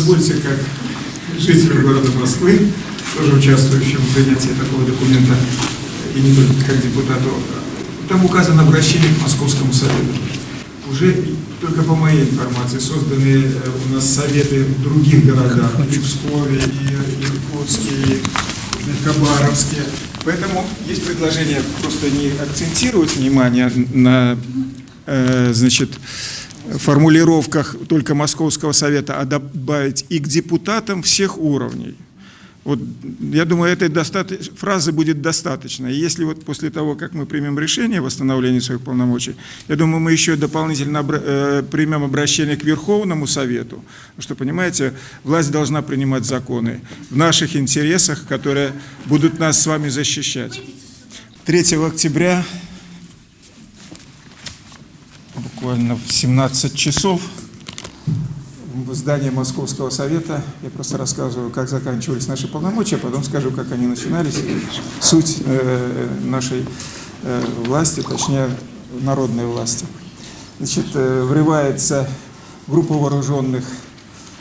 Позвольте, как жителю города Москвы, тоже участвующему в принятии такого документа, и не только как депутату, там указано обращение к Московскому совету. Уже только по моей информации созданы э, у нас советы в других городах, и в Пскове, и Иркутске, и Хабаровске. Поэтому есть предложение просто не акцентировать внимание на, э, значит, формулировках только Московского совета, а добавить и к депутатам всех уровней. Вот, я думаю, этой фразы будет достаточно. И если вот после того, как мы примем решение о восстановлении своих полномочий, я думаю, мы еще дополнительно э, примем обращение к Верховному Совету, что, понимаете, власть должна принимать законы в наших интересах, которые будут нас с вами защищать. 3 октября буквально в 17 часов в здании Московского совета. Я просто рассказываю, как заканчивались наши полномочия, а потом скажу, как они начинались. Суть э, нашей э, власти, точнее, народной власти. Значит, э, врывается группа вооруженных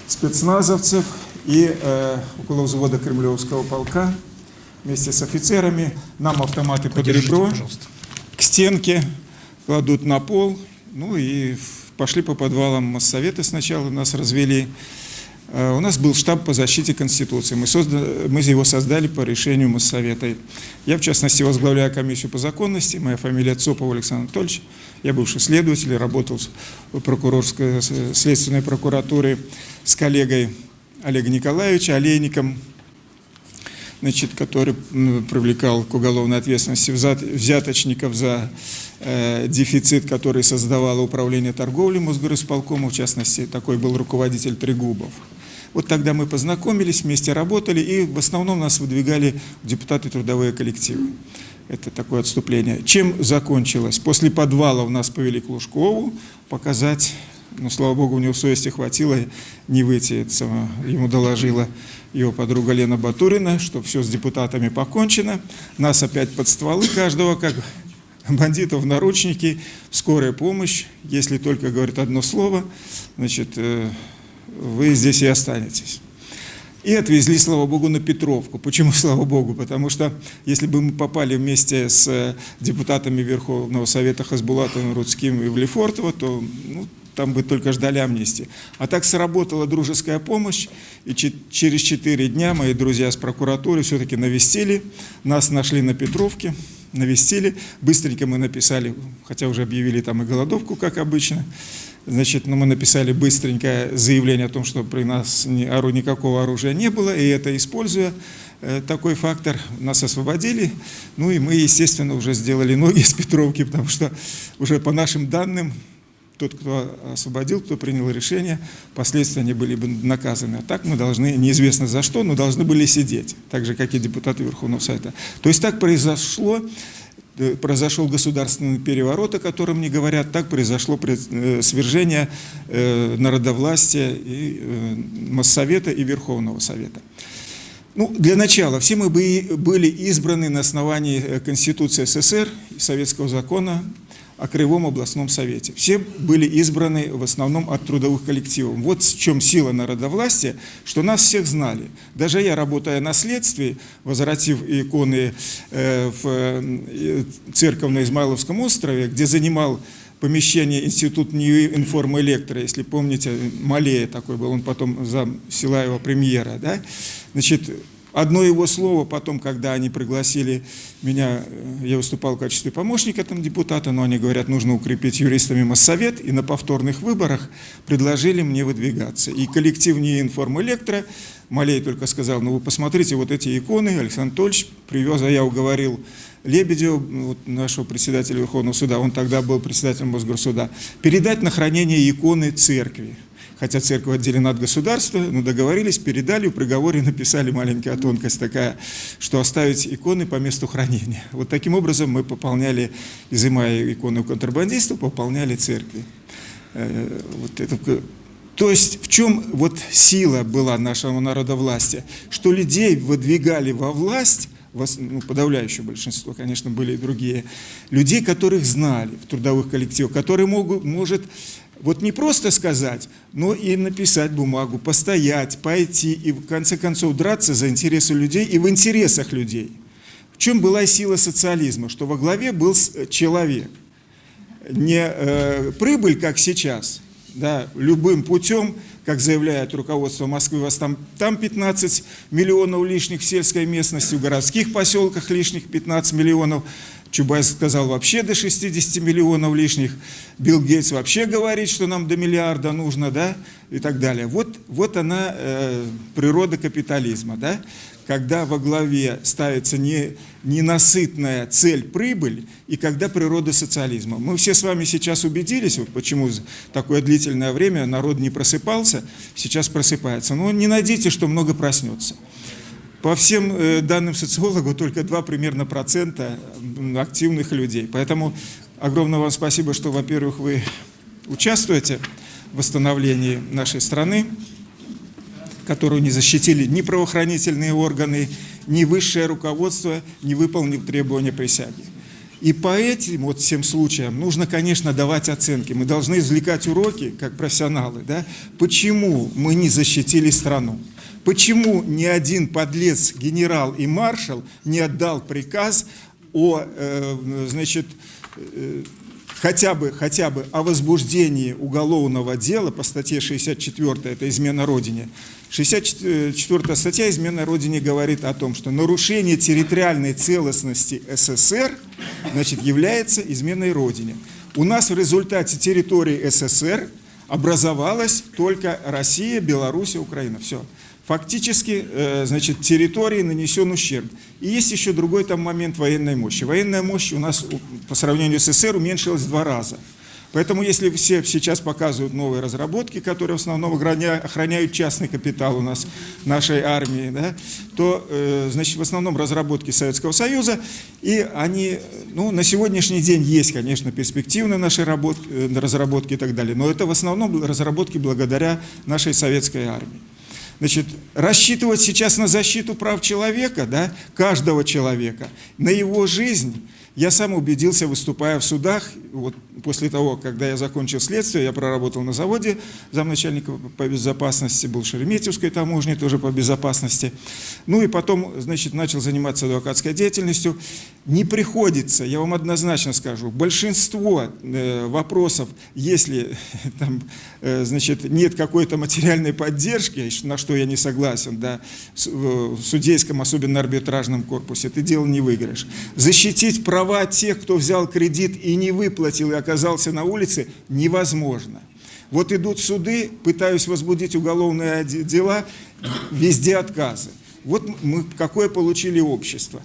спецназовцев и э, около взвода Кремлевского полка вместе с офицерами. Нам автоматы под ребро, к стенке, кладут на пол ну и пошли по подвалам Моссовета сначала, нас развели. Э, у нас был штаб по защите Конституции. Мы, создали, мы его создали по решению Моссовета. Я, в частности, возглавляю комиссию по законности. Моя фамилия Цопов Александр Анатольевич. Я бывший следователь, работал в прокурорской следственной прокуратуре с коллегой Олегом Николаевичем Олейником, значит, который привлекал к уголовной ответственности взяточников за э, дефицит, который создавало управление торговли Мосгорисполкома, в частности, такой был руководитель Трегубов. Вот тогда мы познакомились, вместе работали, и в основном нас выдвигали депутаты трудовые коллективы. Это такое отступление. Чем закончилось? После подвала у нас повели к Лужкову показать, но, слава богу, у него совести хватило не выйти, ему доложила его подруга Лена Батурина, что все с депутатами покончено, нас опять под стволы каждого, как бандитов в наручники, скорая помощь, если только говорит одно слово, значит, э, вы здесь и останетесь. И отвезли, слава богу, на Петровку. Почему, слава богу? Потому что если бы мы попали вместе с депутатами Верховного Совета Хасбулатовым, Рудским и Влефортово, то ну, там бы только ждали амнистии. А так сработала дружеская помощь, и через четыре дня мои друзья с прокуратуры все-таки навестили, нас нашли на Петровке, навестили, быстренько мы написали, хотя уже объявили там и голодовку, как обычно, значит, но мы написали быстренько заявление о том, что при нас никакого оружия не было, и это используя, э, такой фактор нас освободили, ну и мы, естественно, уже сделали ноги с Петровки, потому что уже по нашим данным тот, кто освободил, кто принял решение, последствия они были бы наказаны. А так мы должны, неизвестно за что, но должны были сидеть, так же, как и депутаты Верховного Совета. То есть так произошло, э, произошел государственный переворот, о котором не говорят, так произошло э, свержение э, народовластия и Моссовета и Верховного Совета. Ну, для начала, все мы были избраны на основании Конституции СССР Советского закона о Краевом областном совете. Все были избраны в основном от трудовых коллективов. Вот в чем сила народовластия, что нас всех знали. Даже я, работая на следствии, возвратив иконы э, в э, церковь на Измайловском острове, где занимал помещение Институт Информэлектро, если помните, Малея такой был, он потом зам Силаева премьера, да? Значит, Одно его слово потом, когда они пригласили меня, э, я выступал в качестве помощника там депутата, но они говорят, нужно укрепить юристами Моссовет, и на повторных выборах предложили мне выдвигаться. И коллектив не информэлектро, Малей только сказал, ну вы посмотрите вот эти иконы, Александр Анатольевич привез, а я уговорил Лебедева, вот нашего председателя Верховного суда, он тогда был председателем Мосгорсуда, передать на хранение иконы церкви хотя церковь отделена от государства, но договорились, передали, в приговоре написали маленькая тонкость такая, что оставить иконы по месту хранения. Вот таким образом мы пополняли, изымая иконы у контрабандистов, пополняли церкви. Э, вот это, то есть в чем вот сила была нашего народа власти? Что людей выдвигали во власть ну, подавляющее большинство, конечно, были и другие, людей, которых знали в трудовых коллективах, которые могут, может вот не просто сказать, но и написать бумагу, постоять, пойти и в конце концов драться за интересы людей и в интересах людей. В чем была сила социализма? Что во главе был человек. Не э, прибыль, как сейчас, да, любым путем, как заявляет руководство Москвы, у вас там, там 15 миллионов лишних в сельской местности, в городских поселках лишних 15 миллионов, Чубайс сказал вообще до 60 миллионов лишних, Билл Гейтс вообще говорит, что нам до миллиарда нужно, да, и так далее. Вот, вот она, э, природа капитализма, да, когда во главе ставится не, ненасытная цель прибыль, и когда природа социализма. Мы все с вами сейчас убедились, вот почему такое длительное время народ не просыпался, сейчас просыпается. Но не надейтесь, что много проснется. По всем э, данным социологу только 2 примерно процента активных людей. Поэтому огромное вам спасибо, что, во-первых, вы участвуете в восстановлении нашей страны, которую не защитили ни правоохранительные органы, ни высшее руководство, не выполнив требования присяги. И по этим вот всем случаям нужно, конечно, давать оценки. Мы должны извлекать уроки, как профессионалы, да, почему мы не защитили страну. Почему ни один подлец, генерал и маршал не отдал приказ о, э, значит, э, хотя бы, хотя бы о возбуждении уголовного дела по статье 64, это измена Родине. 64 статья измена Родине говорит о том, что нарушение территориальной целостности СССР значит, является изменой Родине. У нас в результате территории СССР образовалась только Россия, Беларусь и Украина. Все фактически э, значит, территории нанесен ущерб. И есть еще другой там момент военной мощи. Военная мощь у нас по сравнению с СССР уменьшилась в два раза. Поэтому если все сейчас показывают новые разработки, которые в основном охраняют частный капитал у нас, нашей армии, да, то э, значит, в основном разработки Советского Союза, и они ну, на сегодняшний день есть, конечно, перспективные наши работ, э, разработки и так далее, но это в основном разработки благодаря нашей советской армии. Значит, рассчитывать сейчас на защиту прав человека, да, каждого человека, на его жизнь, я сам убедился, выступая в судах, вот после того, когда я закончил следствие, я проработал на заводе замначальника по безопасности, был в Шереметьевской таможне тоже по безопасности. Ну и потом, значит, начал заниматься адвокатской деятельностью. Не приходится, я вам однозначно скажу, большинство э, вопросов, если там, э, значит, нет какой-то материальной поддержки, на что я не согласен, да, в судейском, особенно арбитражном корпусе, ты дело не выиграешь. Защитить права тех, кто взял кредит и не выплатил, и оказался на улице, невозможно. Вот идут суды, пытаюсь возбудить уголовные дела, везде отказы. Вот мы какое получили общество.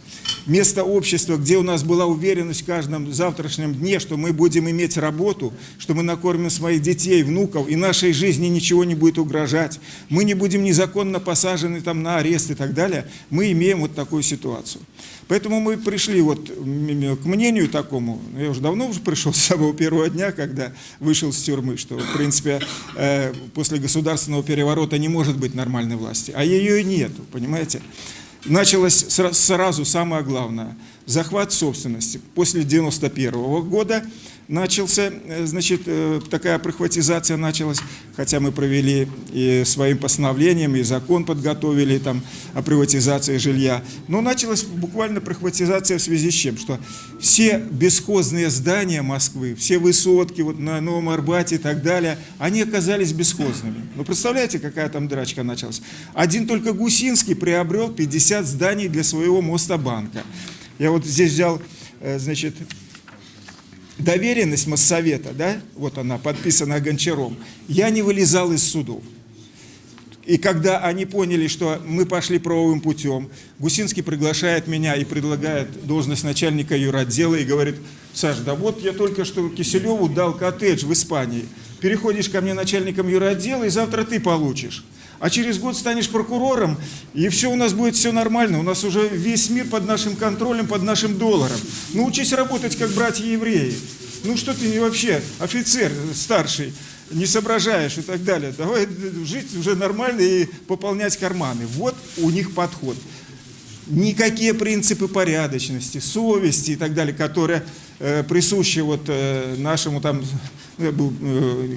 Место общества, где у нас была уверенность в каждом завтрашнем дне, что мы будем иметь работу, что мы накормим своих детей, внуков, и нашей жизни ничего не будет угрожать, мы не будем незаконно посажены там на арест и так далее, мы имеем вот такую ситуацию. Поэтому мы пришли вот к мнению такому, я уже давно уже пришел с самого первого дня, когда вышел с тюрьмы, что, в принципе, э, после государственного переворота не может быть нормальной власти, а ее и нету, понимаете? Началось сразу самое главное – захват собственности. После 91 -го года начался, э, значит, э, такая прихватизация началась, хотя мы провели и своим постановлением, и закон подготовили там о приватизации жилья. Но началась буквально прихватизация в связи с чем? Что все бесхозные здания Москвы, все высотки вот на Новом Арбате и так далее, они оказались бесхозными. Вы представляете, какая там драчка началась? Один только Гусинский приобрел 50 зданий для своего моста банка. Я вот здесь взял, э, значит, доверенность Моссовета, да, вот она, подписана Гончаром, я не вылезал из судов. И когда они поняли, что мы пошли правовым путем, Гусинский приглашает меня и предлагает должность начальника юротдела и говорит, Саш, да вот я только что Киселеву дал коттедж в Испании, переходишь ко мне начальником юротдела и завтра ты получишь. А через год станешь прокурором, и все у нас будет все нормально. У нас уже весь мир под нашим контролем, под нашим долларом. Научись работать, как братья-евреи. Ну что ты вообще, офицер старший, не соображаешь и так далее. Давай жить уже нормально и пополнять карманы. Вот у них подход. никакие принципы порядочности, совести и так далее, которые присущи вот э, нашему там, ну, э,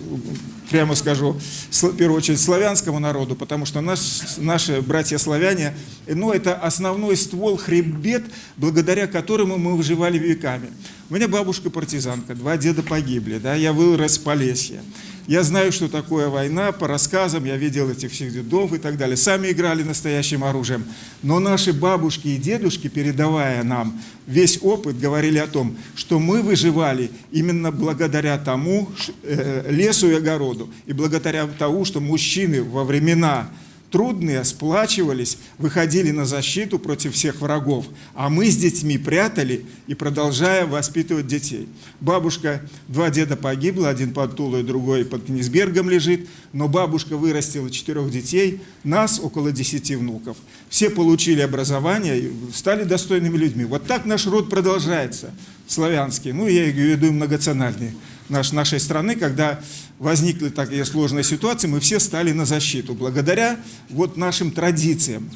прямо скажу, в первую очередь славянскому народу, потому что наш, наши братья-славяне, ну, это основной ствол, хребет, благодаря которому мы выживали веками. У меня бабушка партизанка, два деда погибли, да, я вырос в Полесье. Я знаю, что такое война, по рассказам, я видел этих всех дедов и так далее. Сами играли настоящим оружием. Но наши бабушки и дедушки, передавая нам весь опыт, говорили о том, что мы выживали именно благодаря тому э, лесу и огороду, и благодаря тому, что мужчины во времена трудные, сплачивались, выходили на защиту против всех врагов, а мы с детьми прятали и продолжая воспитывать детей. Бабушка, два деда погибла, один под Тулой, другой под Книсбергом лежит, но бабушка вырастила четырех детей, нас около десяти внуков. Все получили образование и стали достойными людьми. Вот так наш род продолжается, славянский, ну я имею в виду многонациональный наш, нашей страны, когда возникли такие сложные ситуации, мы все стали на защиту, благодаря вот нашим традициям.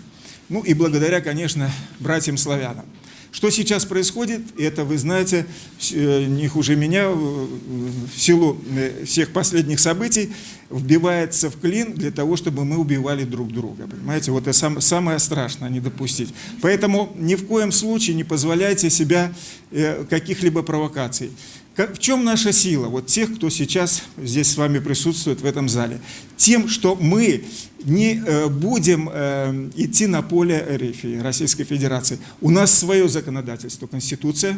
Ну и благодаря, конечно, братьям-славянам. Что сейчас происходит, это, вы знаете, э, не хуже меня, в силу э, всех последних событий, вбивается в клин для того, чтобы мы убивали друг друга. Понимаете, вот это самое страшное, не допустить. Поэтому ни в коем случае не позволяйте себя э, каких-либо провокаций. В чем наша сила? Вот тех, кто сейчас здесь с вами присутствует в этом зале. Тем, что мы не э, будем э, идти на поле РФ, Российской Федерации. У нас свое законодательство, Конституция,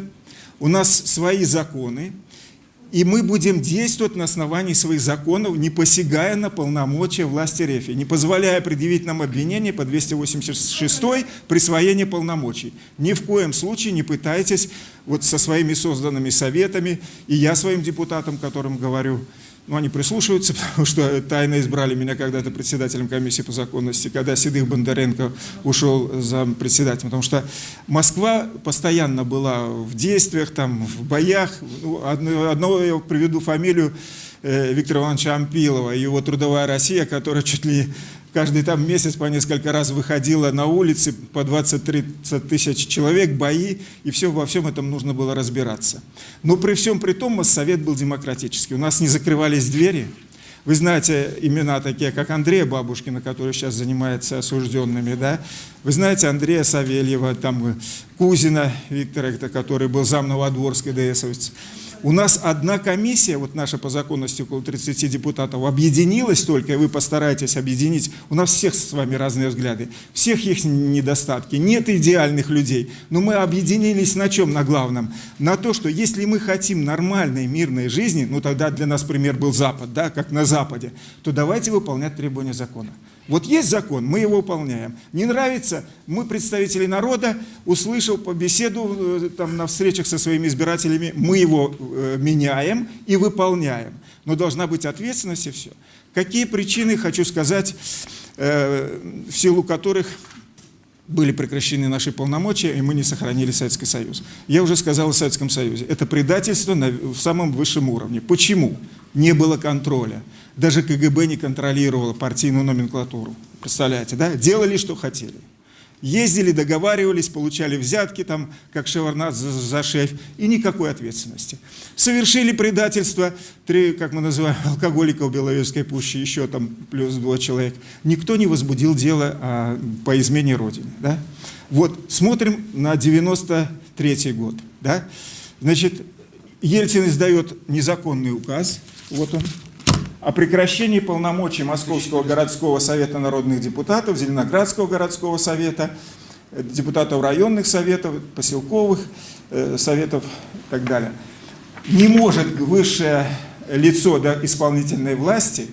у нас свои законы, и мы будем действовать на основании своих законов, не посягая на полномочия власти РФ, не позволяя предъявить нам обвинение по 286 присвоение полномочий. Ни в коем случае не пытайтесь вот со своими созданными советами, и я своим депутатам, которым говорю, ну, они прислушиваются, потому что тайно избрали меня когда-то председателем комиссии по законности, когда Седых Бондаренко ушел за председателем. Потому что Москва постоянно была в действиях, там, в боях. Ну, одно, одного я приведу фамилию э, Виктора Ивановича Ампилова, его «Трудовая Россия», которая чуть ли каждый там месяц по несколько раз выходила на улицы, по 20-30 тысяч человек, бои, и все, во всем этом нужно было разбираться. Но при всем при том Моссовет был демократический. У нас не закрывались двери. Вы знаете имена такие, как Андрея Бабушкина, который сейчас занимается осужденными, да? Вы знаете Андрея Савельева, там Кузина Виктора, который был зам Новодворской ДСовец. У нас одна комиссия, вот наша по законности около 30 депутатов, объединилась только, и вы постараетесь объединить. У нас всех с вами разные взгляды, всех их недостатки, нет идеальных людей. Но мы объединились на чем, на главном? На то, что если мы хотим нормальной мирной жизни, ну тогда для нас пример был Запад, да, как на Западе, то давайте выполнять требования закона. Вот есть закон, мы его выполняем. Не нравится, мы, представители народа, услышал по беседу э, там, на встречах со своими избирателями, мы его э, меняем и выполняем. Но должна быть ответственность и все. Какие причины, хочу сказать, э, в силу которых были прекращены наши полномочия, и мы не сохранили Советский Союз. Я уже сказал о Советском Союзе. Это предательство на, в самом высшем уровне. Почему? Не было контроля. Даже КГБ не контролировало партийную номенклатуру. Представляете, да? Делали, что хотели. Ездили, договаривались, получали взятки, там, как Шеварнадзе за, за шеф, и никакой ответственности. Совершили предательство, три, как мы называем, алкоголиков Беловежской пущи, еще там плюс два человек. Никто не возбудил дело а, по измене Родины. Да? Вот, смотрим на 93 год. Да? Значит, Ельцин издает незаконный указ, вот он, о прекращении полномочий Московского городского совета народных депутатов, Зеленоградского городского совета, депутатов районных советов, поселковых э, советов и так далее. Не может высшее лицо да, исполнительной власти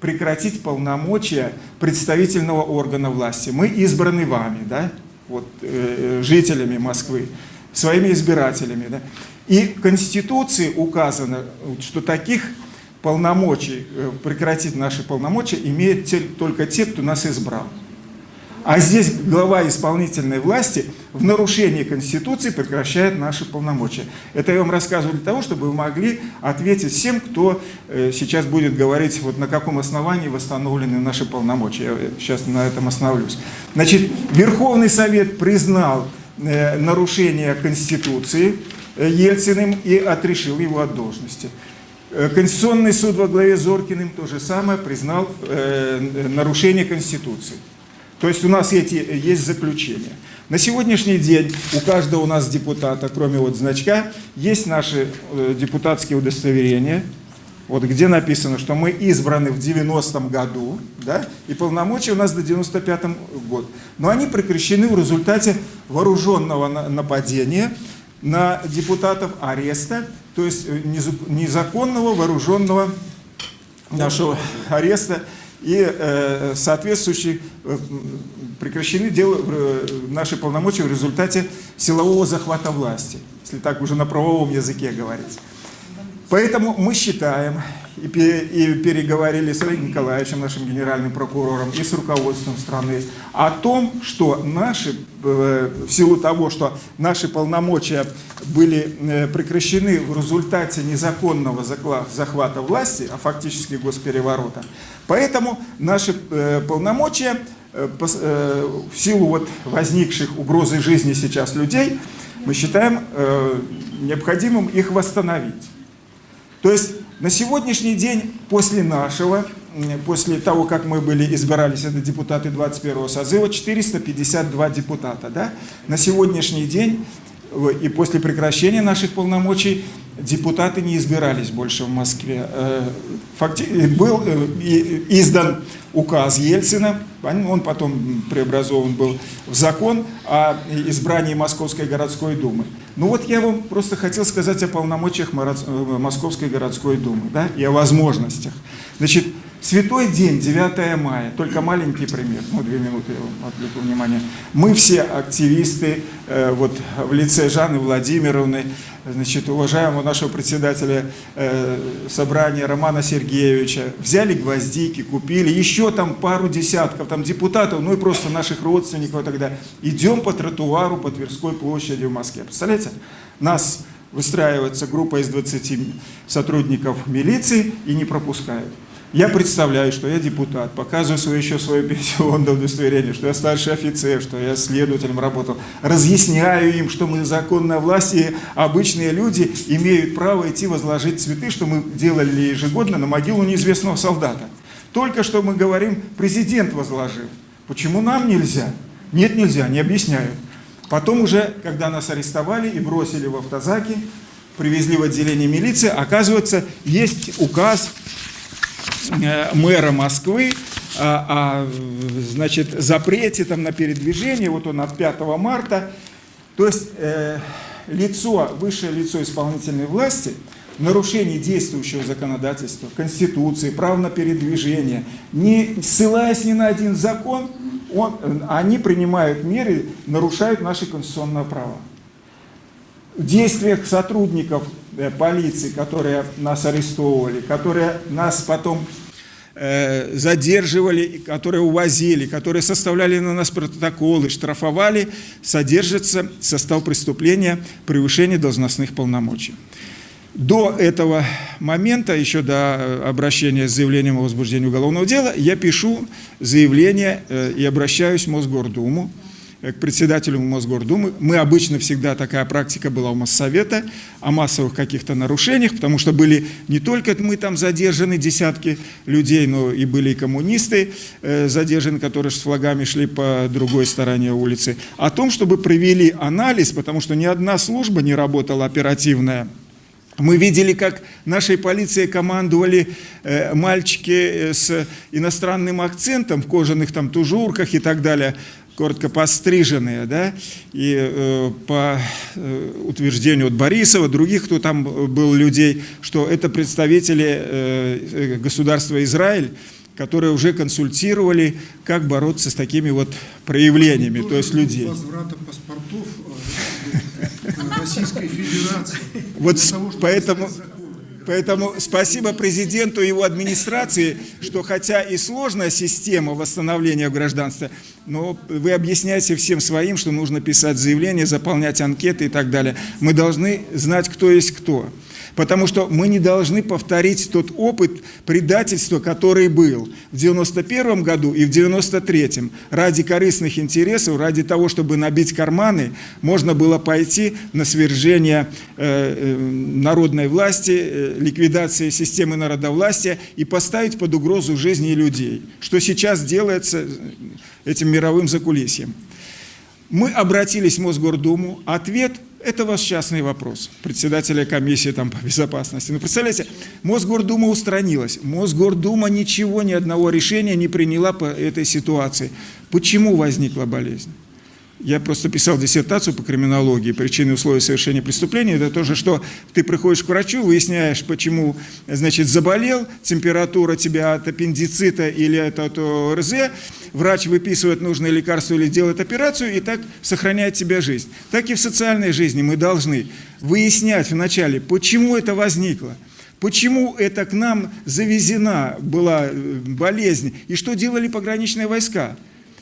прекратить полномочия представительного органа власти. Мы избраны вами, да, вот, э, жителями Москвы, своими избирателями. Да. И в Конституции указано, что таких полномочий, э, прекратить наши полномочия имеют те, только те, кто нас избрал. А здесь глава исполнительной власти в нарушении Конституции прекращает наши полномочия. Это я вам рассказываю для того, чтобы вы могли ответить всем, кто э, сейчас будет говорить, вот на каком основании восстановлены наши полномочия. Я сейчас на этом остановлюсь. Значит, Верховный Совет признал э, нарушение Конституции э, Ельциным и отрешил его от должности. Конституционный суд во главе с Зоркиным то же самое признал нарушение Конституции. То есть у нас эти, есть заключения. На сегодняшний день у каждого у нас депутата, кроме вот значка, есть наши э, депутатские удостоверения, вот где написано, что мы избраны в 90-м году, да, и полномочия у нас до 95-м год. Но они прекращены в результате вооруженного нападения на депутатов ареста, то есть э, незаконного вооруженного нашего ареста и э, соответствующие э, прекращены дел, э, наши полномочия в результате силового захвата власти, если так уже на правовом языке говорить. Поэтому мы считаем, и, переговорили с Олегом Николаевичем, нашим генеральным прокурором, и с руководством страны, о том, что наши, э, в силу того, что наши полномочия были э, прекращены в результате незаконного захвата власти, а фактически госпереворота, поэтому наши э, полномочия в силу вот возникших угрозы жизни сейчас людей, мы считаем необходимым их восстановить. То есть на сегодняшний день, после нашего, после того, как мы были, избирались, это депутаты 21 созыва, 452 депутата. Да? На сегодняшний день и после прекращения наших полномочий депутаты не избирались больше в Москве. Э, факти... Был э, издан указ Ельцина, он потом преобразован был в закон о избрании Московской городской думы. Ну вот я вам просто хотел сказать о полномочиях э, Московской городской думы да, и о возможностях. Значит, Святой день, 9 мая, только маленький пример, ну, две минуты я вам отвлеку внимание. Мы все активисты, э, вот в лице Жанны Владимировны, значит, уважаемого нашего председателя э, собрания Романа Сергеевича, взяли гвоздики, купили, еще там пару десятков там депутатов, ну и просто наших родственников тогда. Идем по тротуару по Тверской площади в Москве. Представляете? Нас выстраивается группа из 20 сотрудников милиции и не пропускают. Я представляю, что я депутат, показываю свое, еще свое пенсионное удостоверение, что я старший офицер, что я следователем работал. Разъясняю им, что мы законная власть, и обычные люди имеют право идти возложить цветы, что мы делали ежегодно на могилу неизвестного солдата. Только что мы говорим, президент возложил. Почему нам нельзя? Нет, нельзя, не объясняю. Потом уже, когда нас арестовали и бросили в автозаки, привезли в отделение милиции, оказывается, есть указ мэра Москвы о, о значит, запрете там, на передвижение, вот он от 5 марта. То есть э, лицо, высшее лицо исполнительной власти в нарушении действующего законодательства, Конституции, прав на передвижение, не ссылаясь ни на один закон, он, они принимают меры, нарушают наши конституционные права. Действиях сотрудников Э, полиции, которые нас арестовывали, которые нас потом э, задерживали, которые увозили, которые составляли на нас протоколы, штрафовали, содержится состав преступления превышения должностных полномочий. До этого момента, еще до обращения с заявлением о возбуждении уголовного дела, я пишу заявление э, и обращаюсь в Мосгордуму к председателю Мосгордумы. Мы обычно всегда, такая практика была у Моссовета, о массовых каких-то нарушениях, потому что были не только мы там задержаны, десятки людей, но и были и коммунисты э, задержаны, которые с флагами шли по другой стороне улицы. О том, чтобы провели анализ, потому что ни одна служба не работала оперативная, мы видели, как нашей полиции командовали э, мальчики э, с иностранным акцентом в кожаных там тужурках и так далее коротко постриженные, да, и э, по э, утверждению от Борисова, других, кто там был людей, что это представители э, э, государства Израиль, которые уже консультировали, как бороться с такими вот проявлениями, то есть людей. Возврата паспортов э, Российской Федерации. Вот поэтому... Поэтому спасибо президенту и его администрации, что хотя и сложная система восстановления гражданства, но вы объясняете всем своим, что нужно писать заявления, заполнять анкеты и так далее. Мы должны знать, кто есть кто потому что мы не должны повторить тот опыт предательства, который был в 91 году и в 93 Ради корыстных интересов, ради того, чтобы набить карманы, можно было пойти на свержение э, э, народной власти, э, ликвидации системы народовластия и поставить под угрозу жизни людей, что сейчас делается этим мировым закулисьем. Мы обратились в Мосгордуму, ответ – это ваш частный вопрос, председателя комиссии там, по безопасности. Ну, представляете, Мосгордума устранилась. Мосгордума ничего, ни одного решения не приняла по этой ситуации. Почему возникла болезнь? Я просто писал диссертацию по криминологии, причины и условия совершения преступления. Это то же, что ты приходишь к врачу, выясняешь, почему, значит, заболел, температура тебя от аппендицита или от, от ОРЗ, врач выписывает нужное лекарство или делает операцию, и так сохраняет тебе жизнь. Так и в социальной жизни мы должны выяснять вначале, почему это возникло, Почему это к нам завезена была э, болезнь? И что делали пограничные войска?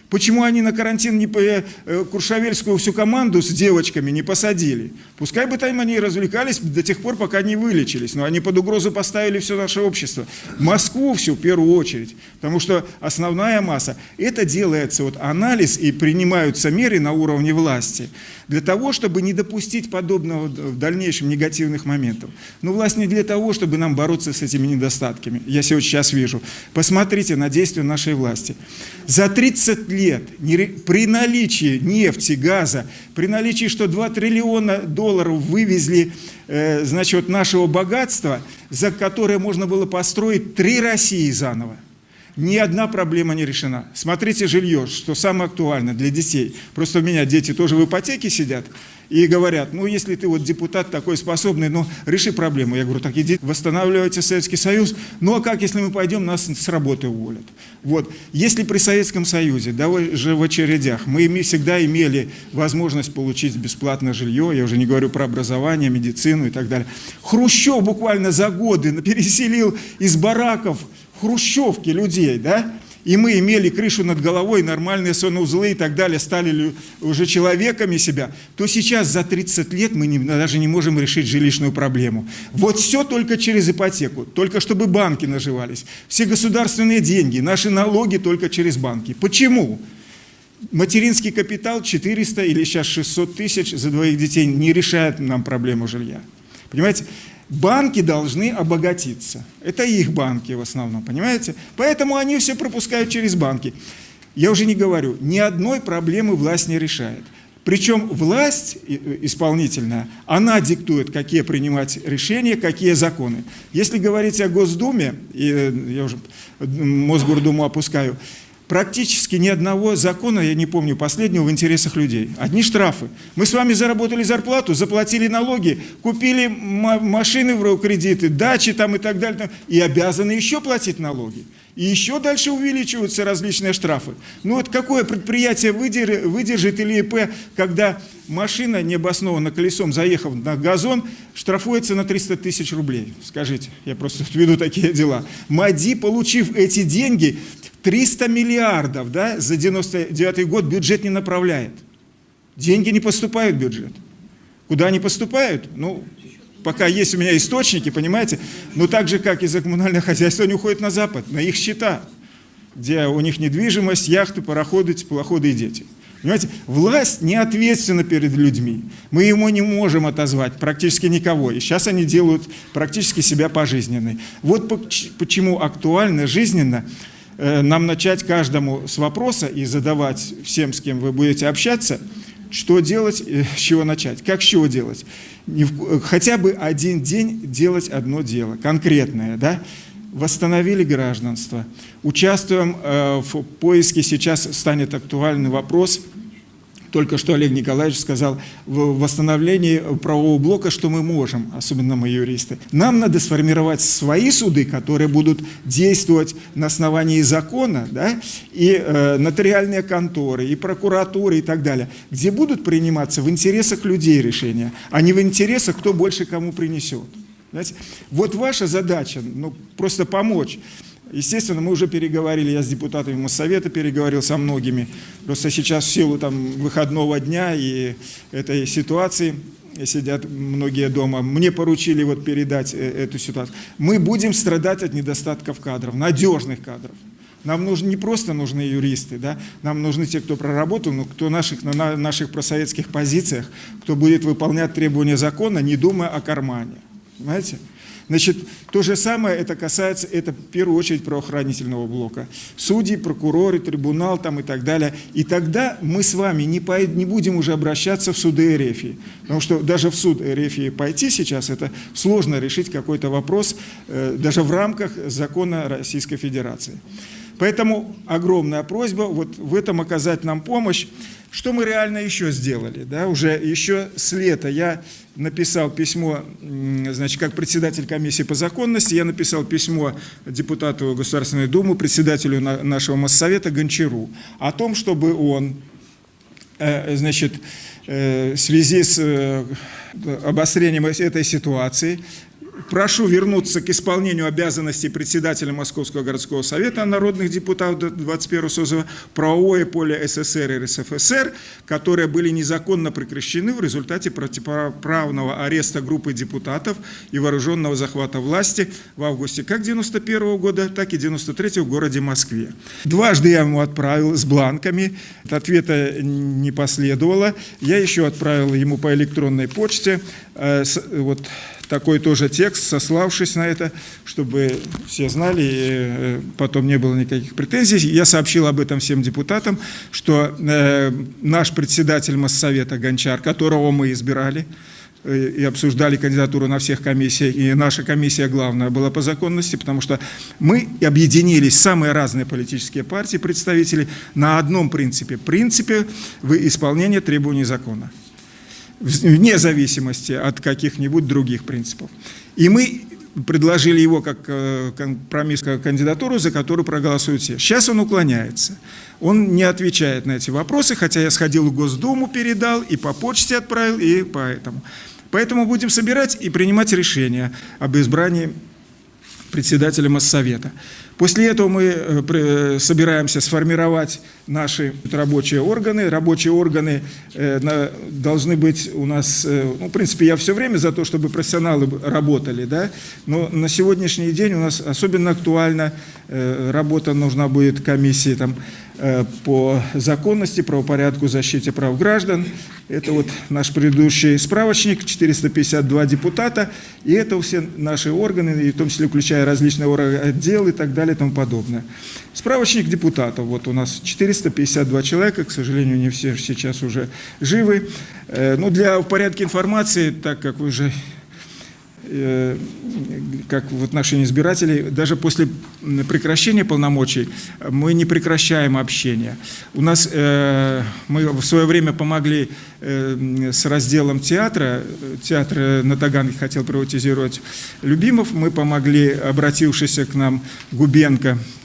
Почему они на карантин не по э, Куршавельскую всю команду с девочками не посадили? Пускай бы там они развлекались до тех пор, пока не вылечились, но они под угрозу поставили все наше общество. Москву всю в первую очередь, потому что основная масса. Это делается вот анализ и принимаются меры на уровне власти для того, чтобы не допустить подобного в дальнейшем негативных моментов. Но власть не для того, чтобы нам бороться с этими недостатками. Я сегодня сейчас вижу. Посмотрите на действия нашей власти. За 30 лет при наличии нефти, газа, при наличии, что 2 триллиона долларов вывезли э, значит, нашего богатства, за которое можно было построить три России заново, ни одна проблема не решена. Смотрите жилье, что самое актуальное для детей. Просто у меня дети тоже в ипотеке сидят и говорят, ну если ты вот депутат такой способный, ну реши проблему. Я говорю, так иди восстанавливайте Советский Союз. Ну а как, если мы пойдем, нас с работы уволят? Вот. Если при Советском Союзе, даже в очередях, мы всегда имели возможность получить бесплатное жилье, я уже не говорю про образование, медицину и так далее. Хрущев буквально за годы переселил из бараков хрущевки людей, да, и мы имели крышу над головой, нормальные санузлы и так далее, стали уже человеками себя, то сейчас за 30 лет мы не, даже не можем решить жилищную проблему. Вот все только через ипотеку, только чтобы банки наживались. Все государственные деньги, наши налоги только через банки. Почему? Материнский капитал 400 или сейчас 600 тысяч за двоих детей не решает нам проблему жилья. Понимаете? Банки должны обогатиться. Это их банки в основном, понимаете? Поэтому они все пропускают через банки. Я уже не говорю, ни одной проблемы власть не решает. Причем власть э, исполнительная, она диктует, какие принимать решения, какие законы. Если говорить о Госдуме, э, я уже Мосгордуму опускаю, практически ни одного закона, я не помню последнего, в интересах людей. Одни штрафы. Мы с вами заработали зарплату, заплатили налоги, купили машины в кредиты, дачи там и так далее, и обязаны еще платить налоги. И еще дальше увеличиваются различные штрафы. Ну вот какое предприятие выдержит или ИП, когда машина, необоснованно колесом заехав на газон, штрафуется на 300 тысяч рублей? Скажите, я просто веду такие дела. МАДИ, получив эти деньги, 300 миллиардов да, за 99 год бюджет не направляет. Деньги не поступают в бюджет. Куда они поступают? Ну, пока есть у меня источники, понимаете, но так же, как и за коммунальное хозяйство, они уходят на Запад, на их счета, где у них недвижимость, яхты, пароходы, теплоходы и дети. Понимаете, власть не ответственна перед людьми. Мы ему не можем отозвать практически никого. И сейчас они делают практически себя пожизненной. Вот почему актуально, жизненно Э, нам начать каждому с вопроса и задавать всем, с кем вы будете общаться, что делать, э, с чего начать, как с чего делать. Хотя бы один день делать одно дело, конкретное, да? Восстановили гражданство, участвуем э, в поиске, сейчас станет актуальный вопрос – только что Олег Николаевич сказал в восстановлении правового блока, что мы можем, особенно мы юристы. Нам надо сформировать свои суды, которые будут действовать на основании закона, да, и э, нотариальные конторы, и прокуратуры, и так далее, где будут приниматься в интересах людей решения, а не в интересах, кто больше кому принесет. Понимаете? Вот ваша задача, ну, просто помочь. Естественно, мы уже переговорили, я с депутатами Моссовета переговорил со многими. Просто сейчас в силу там, выходного дня и этой ситуации сидят многие дома. Мне поручили вот передать э, эту ситуацию. Мы будем страдать от недостатков кадров, надежных кадров. Нам нужны не просто нужны юристы, да? нам нужны те, кто проработал, но кто наших, на наших просоветских позициях, кто будет выполнять требования закона, не думая о кармане. Понимаете? Значит, то же самое это касается, это в первую очередь правоохранительного блока. Судьи, прокуроры, трибунал там и так далее. И тогда мы с вами не, по, не будем уже обращаться в суды РФ. Потому что даже в суд РФ пойти сейчас, это сложно решить какой-то вопрос э, даже в рамках закона Российской Федерации. Поэтому огромная просьба вот в этом оказать нам помощь. Что мы реально еще сделали? Да, уже еще с лета я написал письмо, значит, как председатель комиссии по законности, я написал письмо депутату Государственной Думы, председателю нашего Моссовета Гончару о том, чтобы он, э, значит, э, в связи с э, обострением этой ситуации прошу вернуться к исполнению обязанностей председателя Московского городского совета народных депутатов 21 созыва правовое поле СССР и РСФСР, которые были незаконно прекращены в результате противоправного ареста группы депутатов и вооруженного захвата власти в августе как 91 года, так и 93 в городе Москве. Дважды я ему отправил с бланками, ответа не последовало. Я еще отправил ему по электронной почте э, вот такой тоже текст, сославшись на это, чтобы все знали, и э, потом не было никаких претензий. Я сообщил об этом всем депутатам, что э, наш председатель Моссовета Гончар, которого мы избирали, э, и обсуждали кандидатуру на всех комиссиях, и наша комиссия главная была по законности, потому что мы объединились, самые разные политические партии, представители, на одном принципе, принципе в исполнении требований закона вне зависимости от каких-нибудь других принципов. И мы предложили его как э, компромисс, как кандидатуру, за которую проголосуют все. Сейчас он уклоняется. Он не отвечает на эти вопросы, хотя я сходил в Госдуму, передал, и по почте отправил, и поэтому. Поэтому будем собирать и принимать решение об избрании председателя Моссовета. После этого мы э, э, собираемся сформировать наши рабочие органы. Рабочие органы э, должны быть у нас, ну, в принципе, я все время за то, чтобы профессионалы работали, да, но на сегодняшний день у нас особенно актуальна работа нужна будет комиссии там, по законности, правопорядку, защите прав граждан. Это вот наш предыдущий справочник, 452 депутата, и это все наши органы, в том числе включая различные отделы и так далее и тому подобное. Справочник депутатов, вот у нас 452 человека, к сожалению, не все сейчас уже живы. Э, ну, для в порядке информации, так как вы уже Э, как в отношении избирателей, даже после прекращения полномочий мы не прекращаем общение. У нас, э, мы в свое время помогли э, с разделом театра, театр на Таганке хотел приватизировать Любимов, мы помогли обратившийся к нам Губенко Э,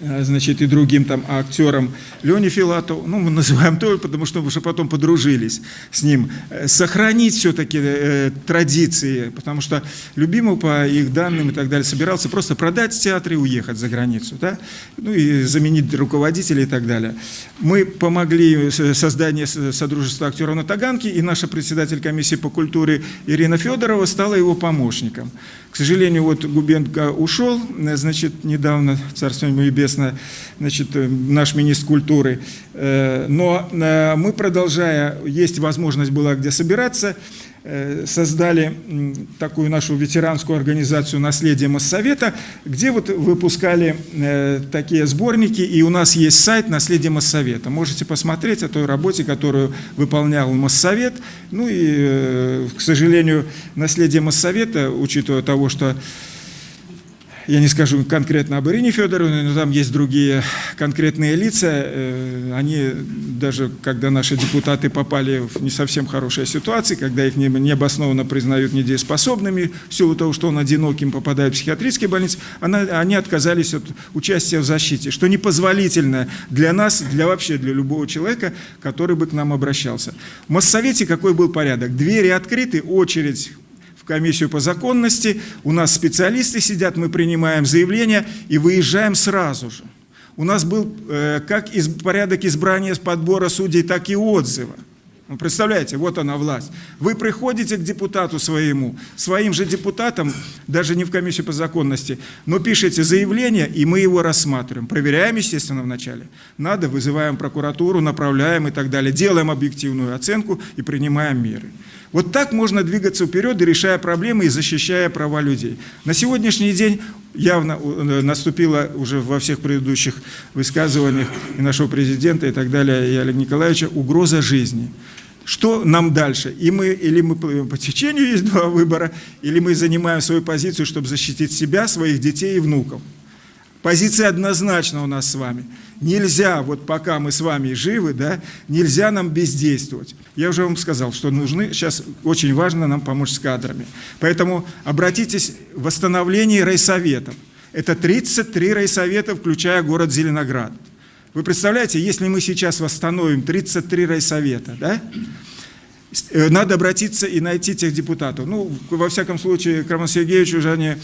значит, и другим там актерам Лене Филатову, ну, мы называем то, потому что уже потом подружились с ним, э, сохранить все-таки э, традиции, потому что любимый по их данным и так далее собирался просто продать театр и уехать за границу, да, ну и заменить руководителей и так далее. Мы помогли созданию Содружества актеров на Таганке, и наша председатель комиссии по культуре Ирина Федорова стала его помощником. К сожалению, вот Губенко ушел, значит, недавно, царство небесное, значит, э, наш министр культуры. Э, но э, мы, продолжая, есть возможность была где собираться, создали такую нашу ветеранскую организацию «Наследие Моссовета», где вот выпускали такие сборники, и у нас есть сайт «Наследие Моссовета». Можете посмотреть о той работе, которую выполнял Моссовет. Ну и, к сожалению, «Наследие Моссовета», учитывая того, что я не скажу конкретно об Ирине Федоровне, но там есть другие конкретные лица. Э, они даже, когда наши депутаты попали в не совсем хорошие ситуации, когда их необоснованно признают недееспособными, в силу того, что он одиноким попадает в психиатрические больницы, они отказались от участия в защите, что непозволительно для нас, для вообще для любого человека, который бы к нам обращался. В Моссовете какой был порядок? Двери открыты, очередь комиссию по законности, у нас специалисты сидят, мы принимаем заявление и выезжаем сразу же. У нас был э, как порядок избрания подбора судей, так и отзыва. Ну, представляете, вот она власть. Вы приходите к депутату своему, своим же депутатам, даже не в комиссию по законности, но пишете заявление, и мы его рассматриваем. Проверяем, естественно, вначале. Надо, вызываем прокуратуру, направляем и так далее. Делаем объективную оценку и принимаем меры. Вот так можно двигаться вперед, решая проблемы и защищая права людей. На сегодняшний день явно э, наступила уже во всех предыдущих высказываниях и нашего президента и так далее, и Олега Николаевича, угроза жизни. Что нам дальше? И мы, или мы по течению есть два выбора, или мы занимаем свою позицию, чтобы защитить себя, своих детей и внуков. Позиция однозначна у нас с вами. Нельзя, вот пока мы с вами живы, да, нельзя нам бездействовать. Я уже вам сказал, что нужны, сейчас очень важно нам помочь с кадрами. Поэтому обратитесь в восстановление райсоветов. Это 33 райсовета, включая город Зеленоград. Вы представляете, если мы сейчас восстановим 33 райсовета, да, э, надо обратиться и найти тех депутатов. Ну, во всяком случае, к Роману Сергеевичу уже они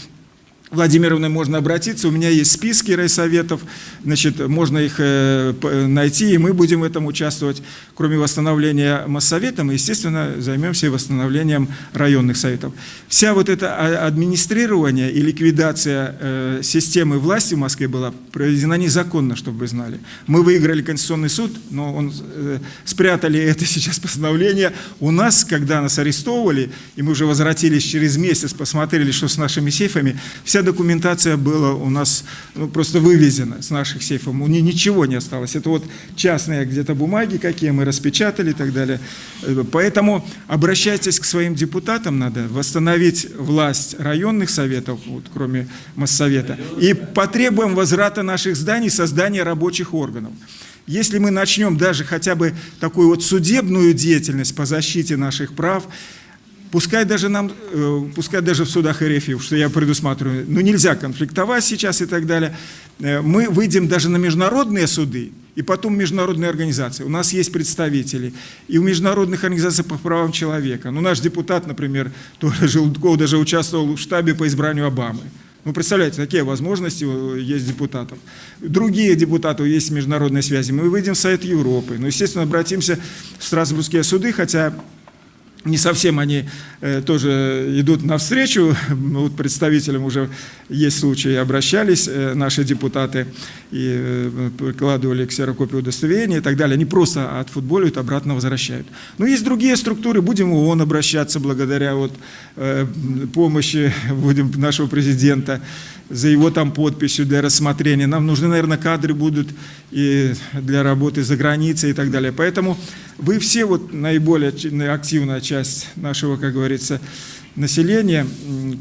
Владимировны можно обратиться, у меня есть списки райсоветов, значит, можно их э, найти, и мы будем в этом участвовать. Кроме восстановления Моссовета, мы, естественно, займемся и восстановлением районных советов. Вся вот это администрирование и ликвидация э, системы власти в Москве была проведена незаконно, чтобы вы знали. Мы выиграли Конституционный суд, но он, э, спрятали это сейчас постановление. У нас, когда нас арестовывали, и мы уже возвратились через месяц, посмотрели, что с нашими сейфами, вся документация была у нас ну, просто вывезена с наших сейфов, у нее ничего не осталось. Это вот частные где-то бумаги, какие мы распечатали и так далее. Поэтому обращайтесь к своим депутатам, надо восстановить власть районных советов, вот, кроме Моссовета, и потребуем возврата наших зданий, создания рабочих органов. Если мы начнем даже хотя бы такую вот судебную деятельность по защите наших прав, Пускай даже нам, э, пускай даже в судах РФ, что я предусматриваю, но нельзя конфликтовать сейчас и так далее. Э, мы выйдем даже на международные суды, и потом международные организации. У нас есть представители и у международных организаций по правам человека. Ну, наш депутат, например, тоже Желудков даже участвовал в штабе по избранию Обамы. Ну, представляете, такие возможности есть депутатов. Другие депутаты, есть международные связи. Мы выйдем в Совет Европы. Ну, естественно, обратимся в Страсбургские суды, хотя не совсем они э, тоже идут навстречу, вот представителям уже есть случаи, обращались э, наши депутаты и э, прикладывали ксерокопию удостоверения и так далее, они просто отфутболивают, обратно возвращают. Но есть другие структуры, будем в ООН обращаться благодаря вот, э, помощи будем нашего президента, за его там подписью для рассмотрения. Нам нужны, наверное, кадры будут и для работы за границей и так далее. Поэтому вы все, вот наиболее активная часть нашего, как говорится, населения,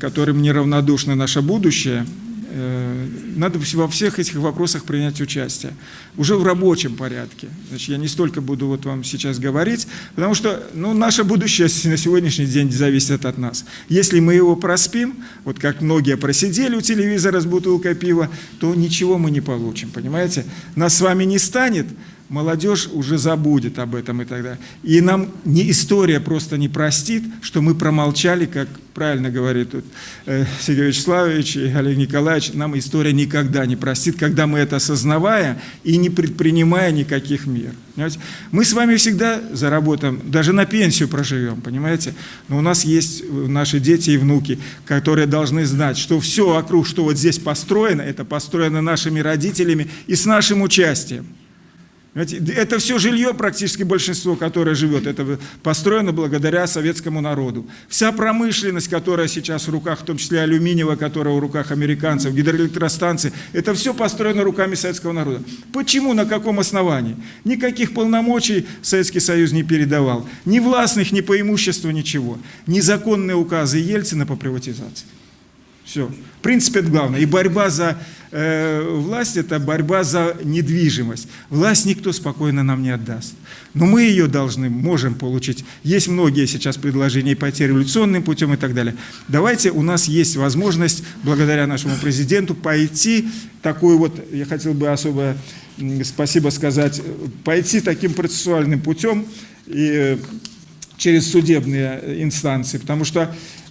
которым неравнодушно наше будущее – Э, надо во всех этих вопросах принять участие. Уже в рабочем порядке. Значит, я не столько буду вот вам сейчас говорить, потому что ну, наше будущее на сегодняшний день зависит от нас. Если мы его проспим, вот как многие просидели у телевизора с бутылкой пива, то ничего мы не получим, понимаете? Нас с вами не станет, молодежь уже забудет об этом и так далее. И нам не история просто не простит, что мы промолчали, как правильно говорит тут э, Сергей Вячеславович и Олег Николаевич, нам история никогда не простит, когда мы это осознавая и не предпринимая никаких мер. Понимаете? Мы с вами всегда заработаем, даже на пенсию проживем, понимаете? Но у нас есть наши дети и внуки, которые должны знать, что все вокруг, что вот здесь построено, это построено нашими родителями и с нашим участием. Это все жилье, практически большинство, которое живет, это построено благодаря советскому народу. Вся промышленность, которая сейчас в руках, в том числе алюминиевая, которая в руках американцев, гидроэлектростанции, это все построено руками советского народа. Почему, на каком основании? Никаких полномочий Советский Союз не передавал. Ни властных, ни по имуществу, ничего. Незаконные указы Ельцина по приватизации. Все. В принципе, это главное. И борьба за э, власть – это борьба за недвижимость. Власть никто спокойно нам не отдаст. Но мы ее должны, можем получить. Есть многие сейчас предложения пойти революционным путем и так далее. Давайте, у нас есть возможность, благодаря нашему президенту, пойти такой вот, я хотел бы особо спасибо сказать, пойти таким процессуальным путем и э, через судебные инстанции, потому что э,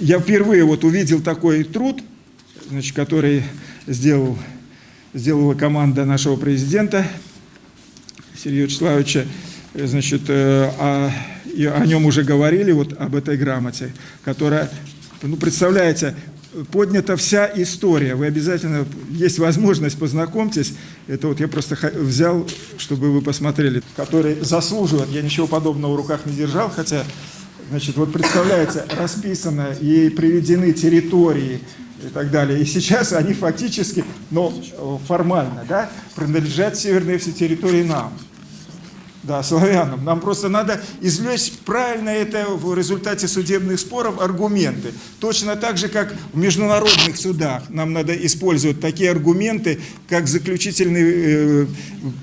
я впервые вот увидел такой труд, значит, который сделал, сделала команда нашего президента Сергея Вячеславовича. Значит, о, о нем уже говорили, вот об этой грамоте, которая, ну, представляете, поднята вся история. Вы обязательно, есть возможность, познакомьтесь. Это вот я просто взял, чтобы вы посмотрели, которые заслуживают. Я ничего подобного в руках не держал, хотя, значит, вот представляете, расписано и приведены территории и так далее. И сейчас они фактически, но формально, да, принадлежат северные все территории нам. Да, славянам. Нам просто надо извлечь правильно это в результате судебных споров аргументы. Точно так же, как в международных судах нам надо использовать такие аргументы, как заключительный э,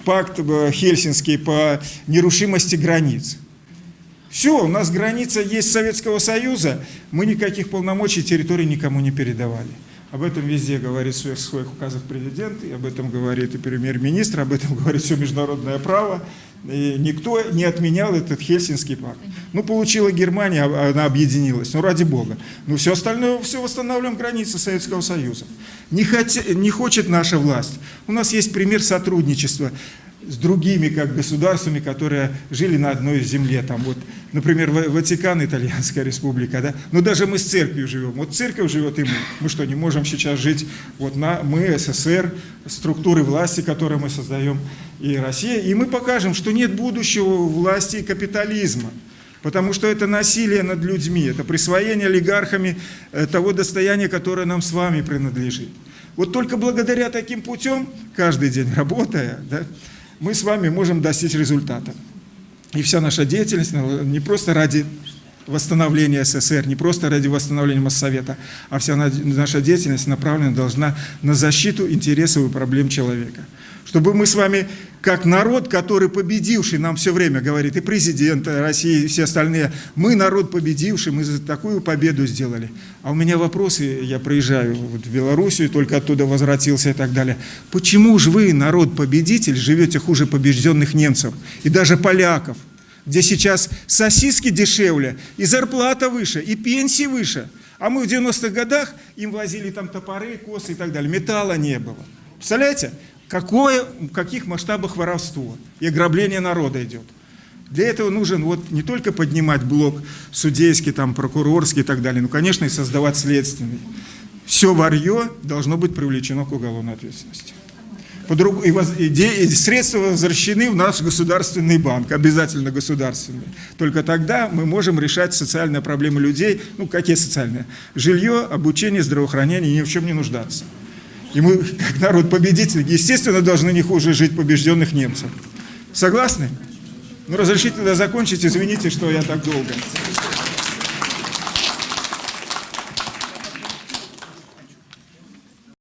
пакт э, Хельсинский по нерушимости границ. Все, у нас граница есть Советского Союза, мы никаких полномочий территории никому не передавали. Об этом везде говорит в своих, указах президент, и об этом говорит и премьер-министр, об этом говорит все международное право. И никто не отменял этот Хельсинский пакт. Ну, получила Германия, а, она объединилась, ну, ради бога. Но все остальное, все восстанавливаем границы Советского Союза. Не, хотя, не хочет наша власть. У нас есть пример сотрудничества с другими как государствами, которые жили на одной земле. Там вот, например, Ватикан, Итальянская республика, да? Но даже мы с церковью живем. Вот церковь живет и мы. Мы что, не можем сейчас жить? Вот на, мы, СССР, структуры власти, которые мы создаем, и Россия. И мы покажем, что нет будущего власти капитализма. Потому что это насилие над людьми, это присвоение олигархами э, того достояния, которое нам с вами принадлежит. Вот только благодаря таким путем, каждый день работая, да, мы с вами можем достичь результата. И вся наша деятельность не просто ради восстановления СССР, не просто ради восстановления Моссовета, а вся наша деятельность направлена должна на защиту интересов и проблем человека. Чтобы мы с вами, как народ, который победивший, нам все время говорит, и президент России, и все остальные, мы народ победивший, мы такую победу сделали. А у меня вопросы, я приезжаю в Белоруссию, только оттуда возвратился и так далее. Почему же вы, народ-победитель, живете хуже побежденных немцев и даже поляков, где сейчас сосиски дешевле, и зарплата выше, и пенсии выше, а мы в 90-х годах им возили там топоры, косы и так далее, металла не было. Представляете? Какое, в каких масштабах воровство и ограбление народа идет. Для этого нужен вот не только поднимать блок судейский, там, прокурорский и так далее, но, конечно, и создавать следственный. Все варье должно быть привлечено к уголовной ответственности. Подруг... И, воз... и средства возвращены в наш государственный банк, обязательно государственный. Только тогда мы можем решать социальные проблемы людей. Ну, какие социальные? Жилье, обучение, здравоохранение, ни в чем не нуждаться. И мы, как народ-победитель, естественно, должны не хуже жить побежденных немцев. Согласны? Ну, разрешите тогда закончить, извините, что я так долго.